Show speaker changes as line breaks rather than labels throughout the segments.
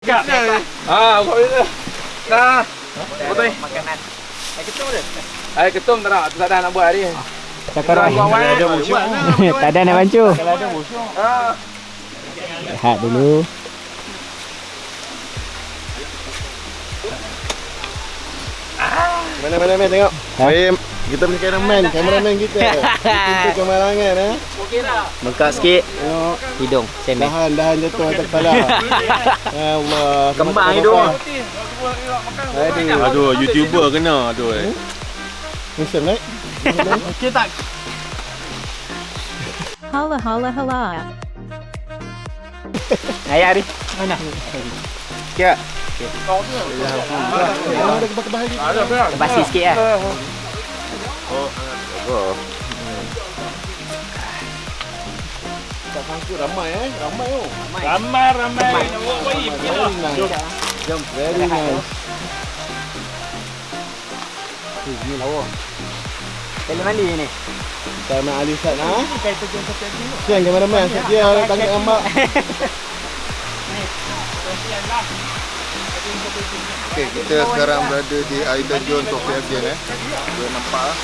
Kak. Ah, kau ni. Dah. Betul.
Makanan. Air ketum ada?
Air ketum tak nak, tak ada nak buat hari.
Cakap orang.
Kalau ada
tak ada nak bancu.
Kalau ada musuh. Ah.
Lihat dulu.
Mana mana mana tengok. Baik, kita punya cameraman, cameraman kita. Kita kemalangan eh.
Bengkak sikit.
Tengok
Hidung. Cemek.
dahan dahan jatuh atas kepala. Ya Allah.
Kembang hidung.
Aduh.
Aduh, YouTuber kena tu eh.
Musim naik.
Holla holla holla.
Ayah ni.
Ya, ada kebah-kebah lagi.
Ada apa?
Basi sikit lah.
Oh. Tak sangka ramai eh. Ramai oh.
Ramai ramai. Nak buat bayi.
Very nice. Jom. Very nice. Eh, ni lawa.
Tele mandi ni.
Kita nak Ali Ustaz nah. Siang cameraman, dia tangkap gambar.
Okay, kita sekarang berada di Island John Sofia Again eh. Dia nampak ah.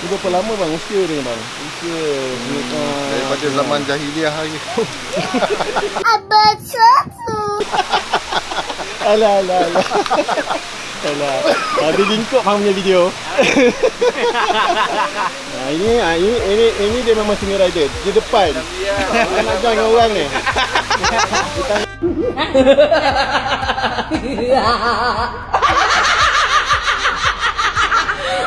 Ni berapa lama bang usia dia bang? Usia uh,
daripada zaman jahiliah lagi.
Alah alah alah. alah. Ada lingkup hang punya video. nah, ini, ah, ini ini ini dia memang senior rider. Dia depan. Dia nak join dengan orang ni.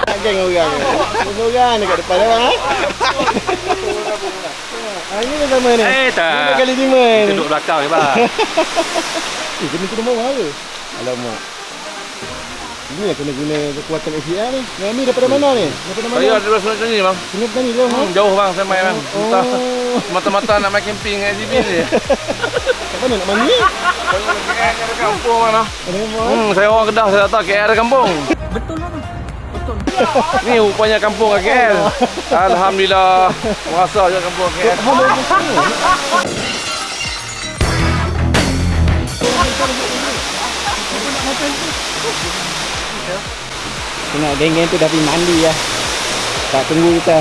Nak join dengan orang ni. Semua orang dekat depan orang ha. Ini dah sama ni.
Eh, tak.
Lima kali lima ni.
Duduk belakang ni bang.
Eh, kena kena bawah ke? Alamak. Ini yang kena guna kekuatan SDR ni. Yang ni daripada mana ni? Daripada mana?
Saya ada rasa macam ni bang.
Kena berani dia.
Hmm, jauh bang saya main bang. Entah.
Oh.
Mata-mata nak main camping kat SCB ni.
Kat mana nak mandi?
Ada kampung mana?
Apa?
Hmm, saya orang Kedah, saya KL ada kampung.
Betul lah tu. Betul.
Ni rupanya kampung kat KL. Alhamdulillah. Merasa je kampung kat KL.
Tengok geng-geng tu dah pergi mandi lah. Tak tunggu kita.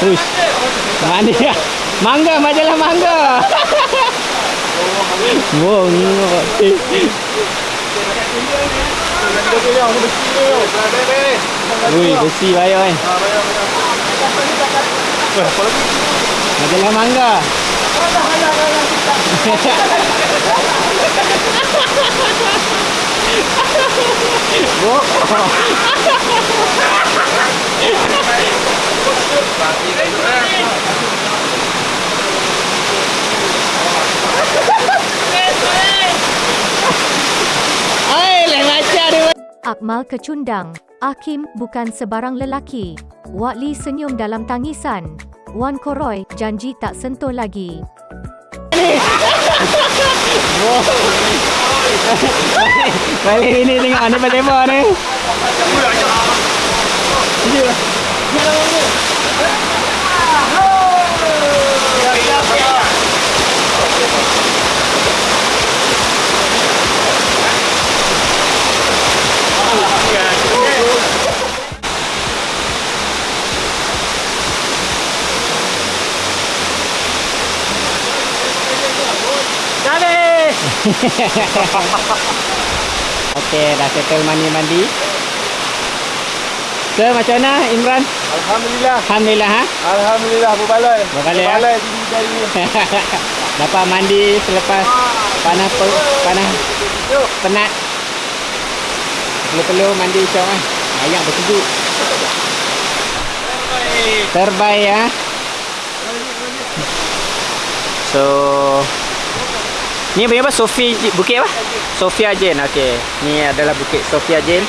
Uish. Mandi ya. Mangga, majalah mangga. Bongok. Eh. Ui, besi bayar kan. Mangga. Ai, lain macam dia.
Akmal kecundang. Akim bukan sebarang lelaki. Watli senyum dalam tangisan. Wan Koroy janji tak sentuh lagi.
Balik ini tengok ni lebar ni. Okey, dah settle mandi-mandi. So, macam mana Imran?
Alhamdulillah.
Alhamdulillah ha.
Alhamdulillah berbaloi.
Berbaloi, ya?
Berbaloi tinggi dari ni.
Dapat mandi selepas panas pe- panas penat. Perlu-perlu mandi syok kan. Ayam bersejuk. Terbaik ya. So Ni apa Sofi Sofia Bukit apa? Sofia Jane. Okey. Ni adalah Bukit Sofia Jane.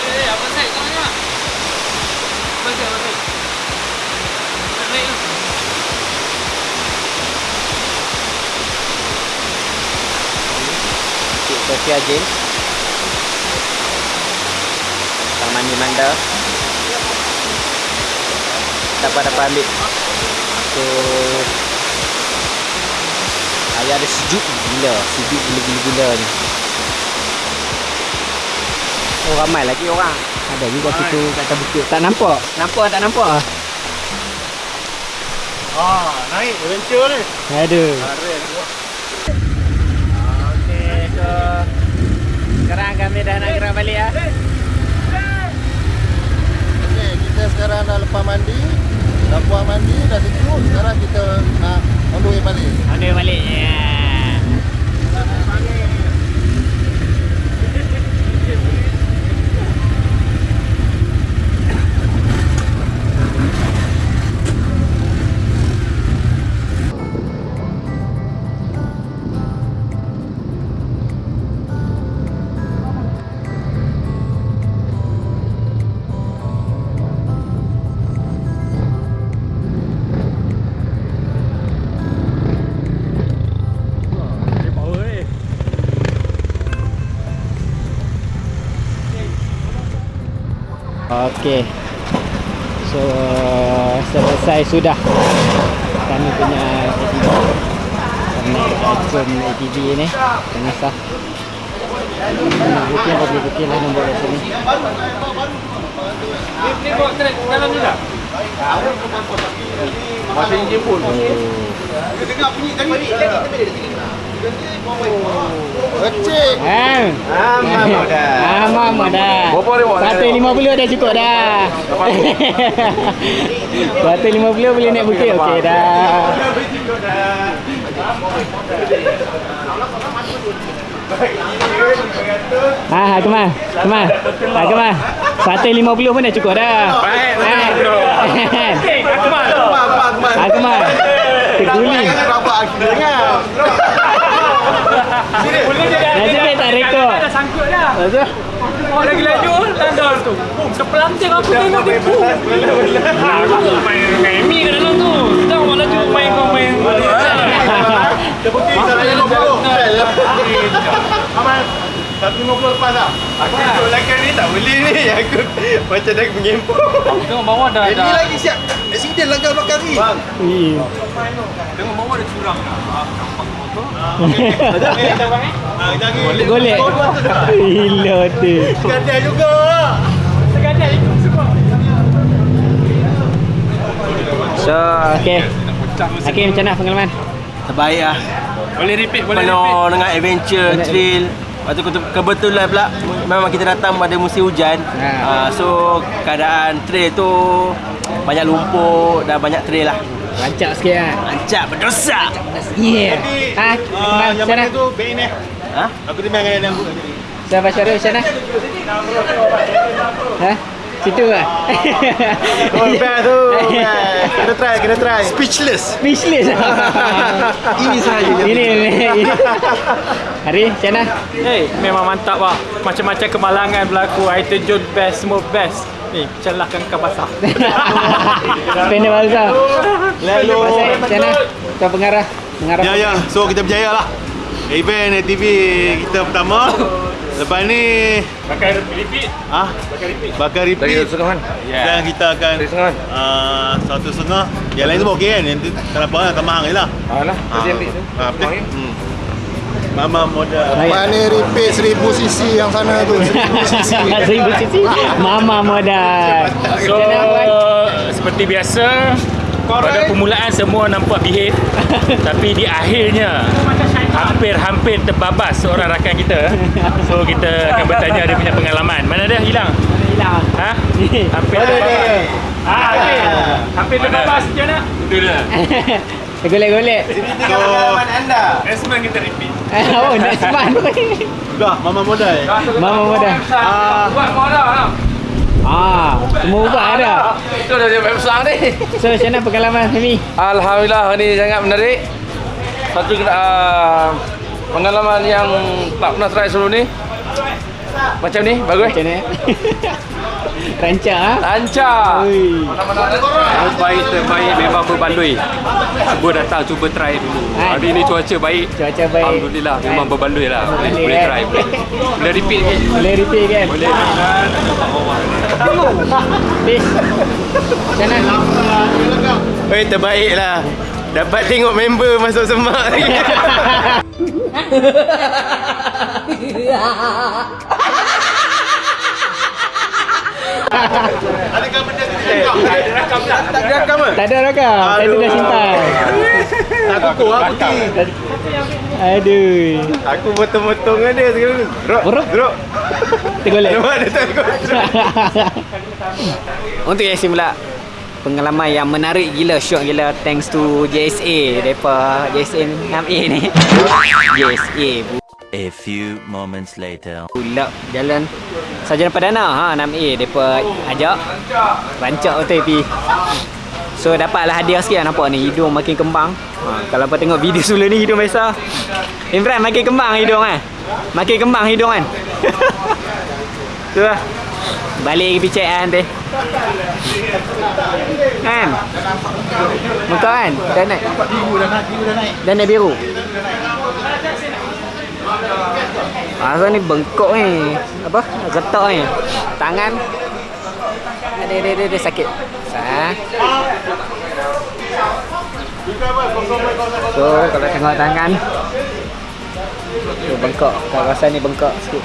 Bukit Sofia Jane. Taman di Manda. Dapat-dapat ambil. Okey. Ayah ada sejuk gila, sejuk gila-gila ni. Oh ramai lagi orang. Ada juga situ kat atas bukit. Tak nampak? Nampak tak nampak?
Ah, naik adventure ni.
Aduh. Okey, so sekarang kami dah nak gerak balik ah.
Okey, kita sekarang dah lepas mandi. Dah puas mandi, dah sejuk. Sekarang kita nak on the way balik.
On the way balik. Ya. Okey. So selesai sudah kami punya ATV. Kami naik jom ATV ni dengan sah. Bukit bagi bukit lah nombor kat sini.
Ni buat trek dalam ni tak? Masih enjin pun.
Oh.
Kecil.
Ah. Aman dah. Aman dah.
Berapa dia buat?
Satu lima puluh dah cukup dah. Satu lima puluh boleh naik bukit okey dah. Ah, Akmal. Akmal. Akmal. Satu lima puluh pun dah cukup dah.
Baik,
Eh.
Okey, Akmal.
Akmal. Terguling.
Rabak akhirnya.
Nasib baik tak rekod.
Dah sangkut dah.
Lepas tu,
Oh lagi laju tanda tu. Boom, terpelanting aku tengok dia. Boom.
Main Remy kat dalam tu. Kita orang laju main kau main.
Terbukti tak 50. Aman. 150 lepas dah.
Aku duduk belakang ni tak boleh ni. Aku macam dah mengempuk.
Tengok bawah dah
Ini
dah.
lagi siap. Accident langgar belakang ni. Bang.
Tengok bawah ada curang dah.
Ah, jangan.
Golek. Gila tu.
Gadai juga.
So, okay. Hakim macam mana pengalaman?
Terbaik lah
Boleh repeat, boleh repeat.
Penuh dengan adventure, thrill Lepas tu kebetulan pula Memang kita datang pada musim hujan
Ha.
uh, So keadaan trail tu Banyak lumpur dan banyak trail lah
Rancak sikit kan?
Lancap berdosa
Yeah. Ha,
Ah,
Akmal,
yang mana tu baik ni.
Ha?
Aku timbang dengan yang
Sahabat Syarul macam mana? Ha? Situ lah.
Oh, best tu. Kita try, kita try.
Speechless
Speechless.
Ini sahaja
ini, ini, ini. Hari, macam mana?
Hey, memang mantap lah. Macam-macam kemalangan berlaku. Item John best, semua best. Ni, celahkan kau basah.
Spender Balsa.
Lalu
Macam mana? Tuan pengarah. Pengarah.
Ya, ya. So kita berjaya lah. Event ATV kita pertama. Lepas ni
Pakai repeat.
ah bakar
Dari
repeat
setengah kan?
dan kita akan
Dari setengah kan?
ah, satu setengah. Yang lain tu okey kan? Yang tu tak apa lah, tak mahal je lah.
Alah,
Ah,
tadi ambil tu.
ah, betul. Hmm. Mama modal.
Mana repeat 1000 cc yang sana tu. 1000 cc.
Seribu sisi. Mama modal.
So, seperti biasa, pada permulaan semua nampak behave. tapi di akhirnya, hampir-hampir terbabas seorang rakan kita. So, kita akan bertanya dia punya pengalaman. Mana dia? Hilang?
Hilang.
Ha? Hampir terbabas. Ah, okey. Hampir terbabas. Macam mana?
Itu dia.
Golek-golek.
So,
Esman kita repeat.
Oh, next month.
dah mama modal.
Mama modal.
Ah,
Buat kau dah.
Ah, semua ubah ada.
Itu dah dia besar ni.
So, macam mana pengalaman Femi?
Alhamdulillah hari ni sangat menarik. Satu uh, pengalaman yang tak pernah try sebelum ni. Macam ni, bagus.
Macam mana? Rancak ah.
Lancar.
Oi.
Terbaik terbaik memang berbandui. Cuba datang cuba try dulu.
Hai.
Hari ni cuaca baik.
Cuaca baik.
Alhamdulillah memang berbandui lah. Boleh, boleh
kan?
try. Boleh, boleh repeat ke?
Boleh repeat kan?
Boleh.
Bis. Sana.
Oi, terbaik lah. Dapat tengok member masuk semak lagi.
Tak ada rakam ke?
Tak ada rakam. Saya dah simpan.
Aku kau aku ti.
Aduh.
Aku potong-potong dia sekarang. Drop.
Drop?
Drop.
Tergolek.
Nampak dia tak.
Untuk Yasin pula pengalaman yang menarik gila syok gila thanks to JSA depa JSA 6A ni JSA
A few moments later.
pula jalan. Sarjana Perdana ha 6A depa ajak rancak betul pi so dapatlah hadiah sikit lah nampak ni. Hidung makin kembang. Ha, kalau apa tengok video sebelum ni hidung biasa. Imran makin kembang hidung kan makin kembang hidung kan? Tu lah balik pergi check kan nanti. Kan? Muka kan? Dah naik. Dah naik biru Masa ni bengkok ni. Apa? Getak ni. Tangan. Ada ada ada, ada sakit. So kalau tengok tangan. Tu bengkok. Kawasan ni bengkok sikit.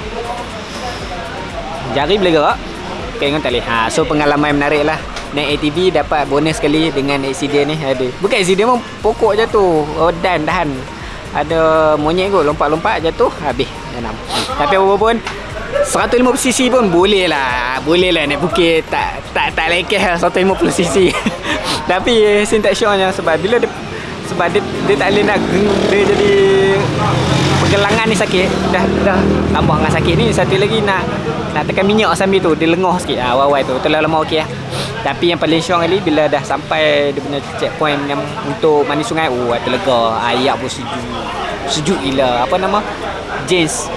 Jari boleh gerak. Tengok tak boleh. Ha, So pengalaman menarik lah. Naik ATV dapat bonus sekali dengan accident ni. Ada. Bukan accident pun pokok jatuh oh, Dan dahan Ada monyet kot lompat-lompat jatuh Habis enam. Tapi apa pun 150cc pun boleh lah Boleh lah naik bukit. Tak tak tak lekeh lah 150cc Tapi Sin tak sure nya Sebab bila dia Sebab dia, dia tak boleh nak Dia jadi Pergelangan ni sakit. Dah dah tambah dengan sakit ni Satu lagi nak Nak tekan minyak sambil tu Dia lengah sikit. Ah, Awal-awal tu Terlalu lama okey lah Tapi yang paling syok kali Bila dah sampai Dia punya checkpoint yang Untuk mandi sungai Oh terlega Ayak pun sejuk Sejuk gila Apa nama James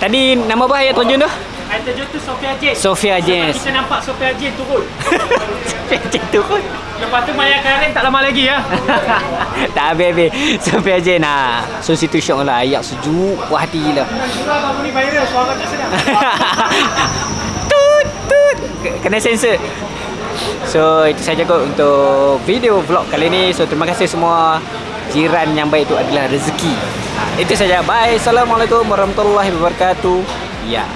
Tadi nama apa ayat terjun tu?
Ayat terjun tu Sofia Jen.
Sofia James.
Kita nampak Sofia Jen turun.
Sofia James turun.
Lepas tu Maya Karen tak lama lagi ya.
tak habis-habis. Sofia James ha. So situ syok lah. Ayak sejuk. Puas hati gila.
Kamu ni viral suara tak sedap.
Kena sensor. So itu saja kot untuk video vlog kali ni. So terima kasih semua jiran yang baik itu adalah rezeki. Ha, itu saja. Bye. Assalamualaikum warahmatullahi wabarakatuh. Ya.